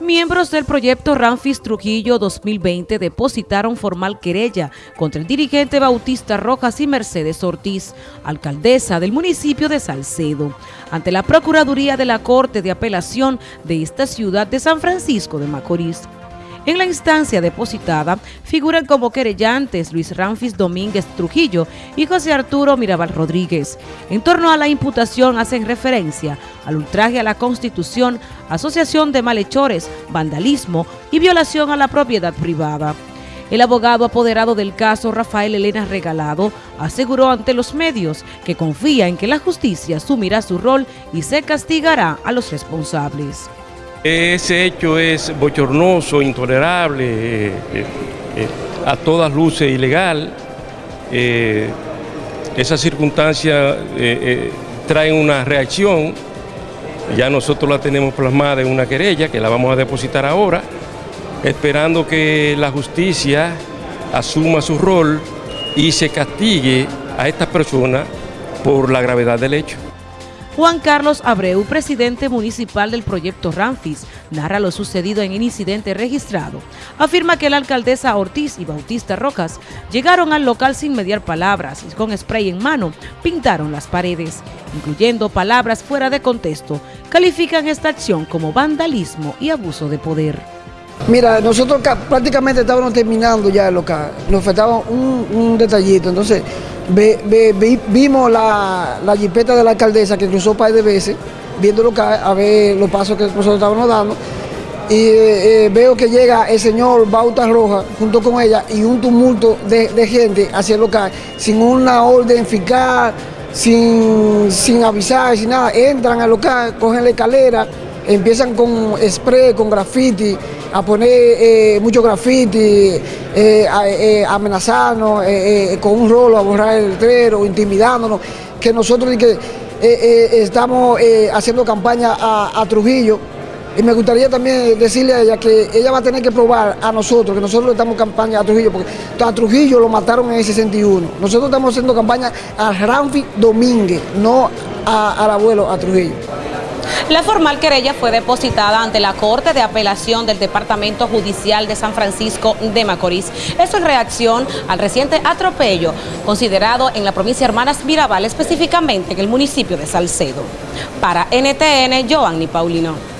Miembros del proyecto Ramfis Trujillo 2020 depositaron formal querella contra el dirigente Bautista Rojas y Mercedes Ortiz, alcaldesa del municipio de Salcedo, ante la Procuraduría de la Corte de Apelación de esta ciudad de San Francisco de Macorís. En la instancia depositada figuran como querellantes Luis Ramfis Domínguez Trujillo y José Arturo Mirabal Rodríguez. En torno a la imputación hacen referencia al ultraje a la Constitución, asociación de malhechores, vandalismo y violación a la propiedad privada. El abogado apoderado del caso, Rafael Elena Regalado, aseguró ante los medios que confía en que la justicia asumirá su rol y se castigará a los responsables. Ese hecho es bochornoso, intolerable, eh, eh, eh, a todas luces ilegal. esa circunstancia trae una reacción, ya nosotros la tenemos plasmada en una querella que la vamos a depositar ahora, esperando que la justicia asuma su rol y se castigue a estas personas por la gravedad del hecho. Juan Carlos Abreu, presidente municipal del proyecto Ramfis, narra lo sucedido en el incidente registrado. Afirma que la alcaldesa Ortiz y Bautista Rojas llegaron al local sin mediar palabras y con spray en mano pintaron las paredes, incluyendo palabras fuera de contexto. Califican esta acción como vandalismo y abuso de poder. Mira, nosotros prácticamente estábamos terminando ya el local, nos faltaba un, un detallito, entonces vimos la, la, jipeta de la alcaldesa que cruzó un par de veces, viendo a ver los pasos que nosotros estábamos dando. Y eh, eh, veo que llega el señor Bauta Roja junto con ella y un tumulto de, gente hacia el local, sin una orden eficaz, sin, sin avisar, sin nada. Entran al local, cogen la escalera, empiezan con spray, con graffiti, a poner eh, mucho graffiti, eh, eh, amenazarnos con un rolo, a borrar el letrero, intimidándonos, que nosotros que, estamos haciendo campaña a, Trujillo. Y me gustaría también decirle a ella que ella va a tener que probar a nosotros, que nosotros estamos campaña a Trujillo, porque a Trujillo lo mataron en el 61. Nosotros estamos haciendo campaña a Ramfi Domínguez, no al abuelo, a Trujillo. La formal querella fue depositada ante la Corte de Apelación del Departamento Judicial de San Francisco de Macorís. Eso en reacción al reciente atropello considerado en la provincia Hermanas Mirabal, específicamente en el municipio de Salcedo. Para NTN, Joanny Paulino.